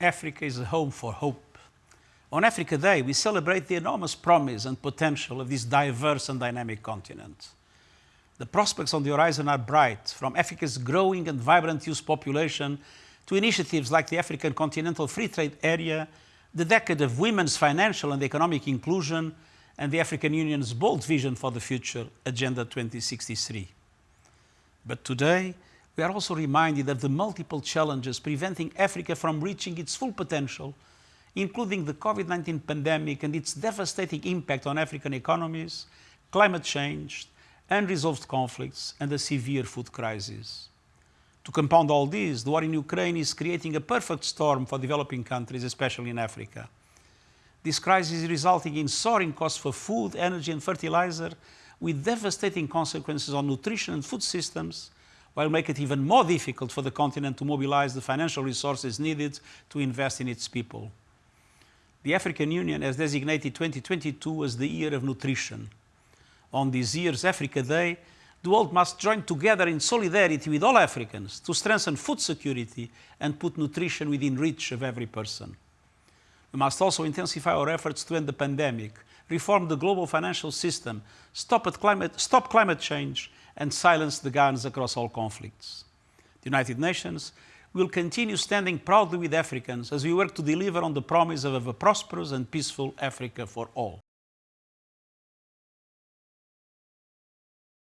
Africa is a home for hope. On Africa Day, we celebrate the enormous promise and potential of this diverse and dynamic continent. The prospects on the horizon are bright, from Africa's growing and vibrant youth population to initiatives like the African Continental Free Trade Area, the decade of women's financial and economic inclusion, and the African Union's bold vision for the future, Agenda 2063. But today, we are also reminded of the multiple challenges preventing Africa from reaching its full potential, including the COVID-19 pandemic and its devastating impact on African economies, climate change, unresolved conflicts, and a severe food crisis. To compound all this, the war in Ukraine is creating a perfect storm for developing countries, especially in Africa. This crisis is resulting in soaring costs for food, energy and fertilizer, with devastating consequences on nutrition and food systems, while make it even more difficult for the continent to mobilize the financial resources needed to invest in its people. The African Union has designated 2022 as the year of nutrition. On this year's Africa Day, the world must join together in solidarity with all Africans to strengthen food security and put nutrition within reach of every person. We must also intensify our efforts to end the pandemic, reform the global financial system, stop, climate, stop climate change, and silence the guns across all conflicts. The United Nations will continue standing proudly with Africans as we work to deliver on the promise of a prosperous and peaceful Africa for all.